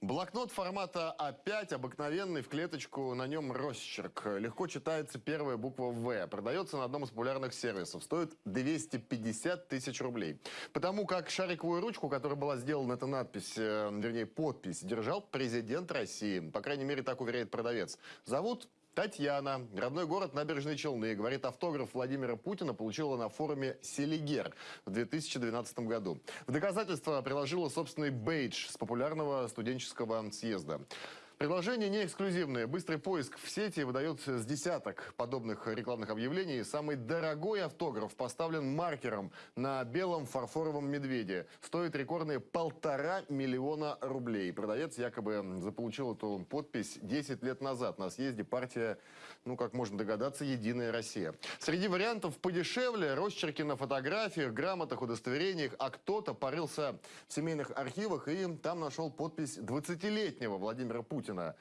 Блокнот формата А5, обыкновенный, в клеточку, на нем росчерк. Легко читается первая буква В. Продается на одном из популярных сервисов. Стоит 250 тысяч рублей. Потому как шариковую ручку, которая была сделана, эта надпись, э, вернее, подпись, держал президент России. По крайней мере, так уверяет продавец. Зовут Татьяна, родной город Набережные Челны, говорит, автограф Владимира Путина получила на форуме «Селигер» в 2012 году. В доказательство приложила собственный бейдж с популярного студенческого съезда. Предложение не эксклюзивное. Быстрый поиск в сети выдает с десяток подобных рекламных объявлений. Самый дорогой автограф поставлен маркером на белом фарфоровом медведе. Стоит рекордные полтора миллиона рублей. Продавец якобы заполучил эту подпись 10 лет назад на съезде партия, ну, как можно догадаться, «Единая Россия». Среди вариантов подешевле росчерки на фотографиях, грамотах, удостоверениях, а кто-то порылся в семейных архивах и там нашел подпись 20-летнего Владимира Путина. Путина.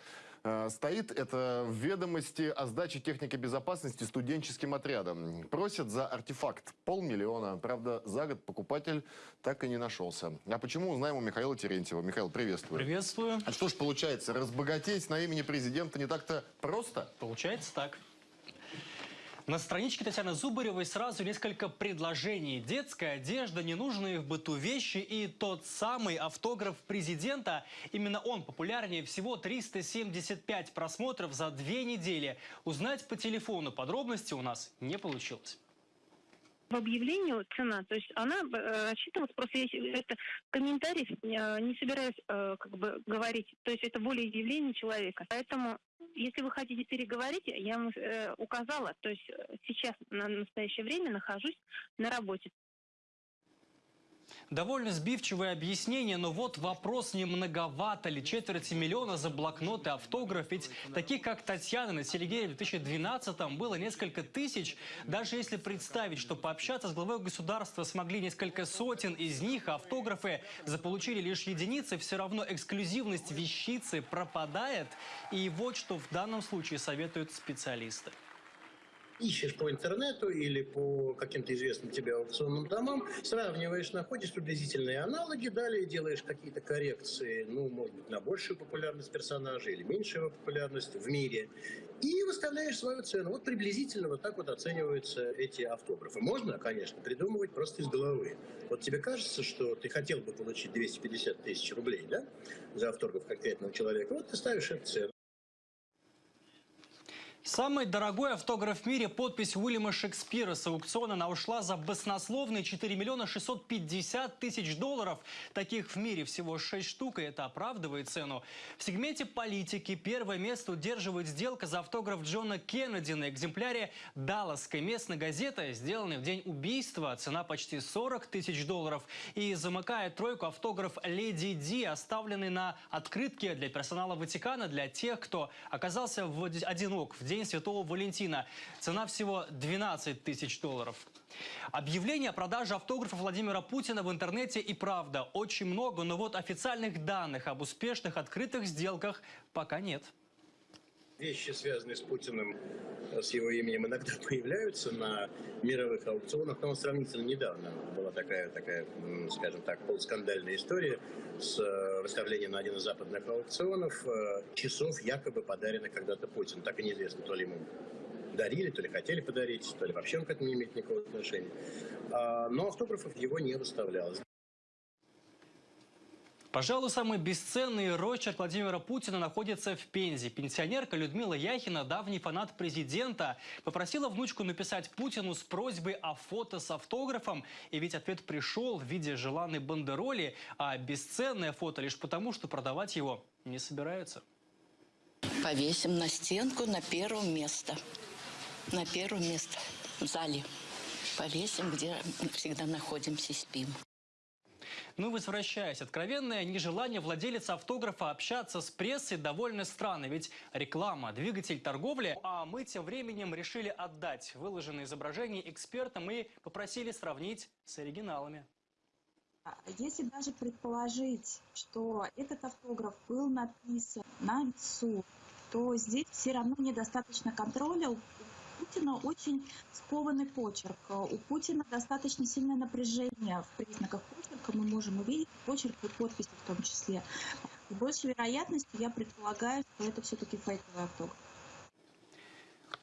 Э, стоит это в ведомости о сдаче техники безопасности студенческим отрядом. Просят за артефакт полмиллиона. Правда, за год покупатель так и не нашелся. А почему, узнаем у Михаила Терентьева. Михаил, приветствую. Приветствую. А что ж получается, разбогатеть на имени президента не так-то просто? Получается так. На страничке Татьяны Зубаревой сразу несколько предложений. Детская одежда, ненужные в быту вещи и тот самый автограф президента. Именно он популярнее всего 375 просмотров за две недели. Узнать по телефону подробности у нас не получилось в объявлении цена, то есть она э, рассчитывалась, просто я это комментарий э, не собираюсь э, как бы говорить, то есть это волеизъявление человека. Поэтому если вы хотите переговорить, я вам э, указала, то есть э, сейчас на настоящее время нахожусь на работе. Довольно сбивчивое объяснение, но вот вопрос, не многовато ли четверти миллиона за блокноты, автограф. Ведь таких, как Татьяна на Селигере в 2012-м было несколько тысяч. Даже если представить, что пообщаться с главой государства смогли несколько сотен из них, автографы заполучили лишь единицы, все равно эксклюзивность вещицы пропадает. И вот что в данном случае советуют специалисты ищешь по интернету или по каким-то известным тебе аукционным домам, сравниваешь, находишь приблизительные аналоги, далее делаешь какие-то коррекции, ну, может быть, на большую популярность персонажа или меньшую популярность в мире, и выставляешь свою цену. Вот приблизительно вот так вот оцениваются эти автографы. Можно, конечно, придумывать просто из головы. Вот тебе кажется, что ты хотел бы получить 250 тысяч рублей, да, за автограф конкретного человека, вот ты ставишь эту цену. Самый дорогой автограф в мире – подпись Уильяма Шекспира с аукциона. Она ушла за баснословные 4 миллиона 650 тысяч долларов. Таких в мире всего 6 штук, и это оправдывает цену. В сегменте политики первое место удерживает сделка за автограф Джона Кеннеди на экземпляре Далласской местной газеты, сделанной в день убийства. Цена почти 40 тысяч долларов. И замыкает тройку автограф Леди Ди, оставленный на открытке для персонала Ватикана, для тех, кто оказался в одинок в день Святого Валентина. Цена всего 12 тысяч долларов. Объявление о продаже автографа Владимира Путина в интернете и правда очень много, но вот официальных данных об успешных открытых сделках пока нет. Вещи, связанные с Путиным, с его именем, иногда появляются на мировых аукционах, но сравнительно недавно была такая, такая скажем так, полускандальная история с э, выставлением на один из западных аукционов э, часов, якобы подаренных когда-то Путину. Так и неизвестно, то ли ему дарили, то ли хотели подарить, то ли вообще он к этому не имеет никакого отношения. А, но автографов его не выставлялось. Пожалуй, самый бесценный рочерк Владимира Путина находится в Пензе. Пенсионерка Людмила Яхина, давний фанат президента, попросила внучку написать Путину с просьбой о фото с автографом. И ведь ответ пришел в виде желанной бандероли, а бесценное фото лишь потому, что продавать его не собираются. Повесим на стенку на первое место. На первое место в зале. Повесим, где всегда находимся и спим. Ну, возвращаясь, откровенное нежелание владелица автографа общаться с прессой довольно странно, ведь реклама – двигатель торговли, а мы тем временем решили отдать выложенные изображения экспертам и попросили сравнить с оригиналами. А если даже предположить, что этот автограф был написан на весу, то здесь все равно недостаточно контроля. У Путина очень скованный почерк. У Путина достаточно сильное напряжение в признаках почерка. Мы можем увидеть почерк и подписи в том числе. с большей вероятностью я предполагаю, что это все-таки фейковый автограф.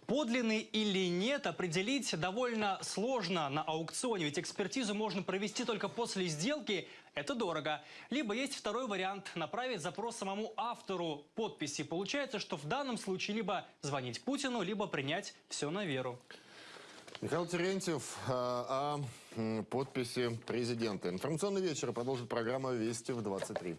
Подлинный или нет определить довольно сложно на аукционе, ведь экспертизу можно провести только после сделки. Это дорого. Либо есть второй вариант – направить запрос самому автору подписи. Получается, что в данном случае либо звонить Путину, либо принять все на веру. Михаил Терентьев а, о м, подписи президента. Информационный вечер продолжит программа «Вести в 23».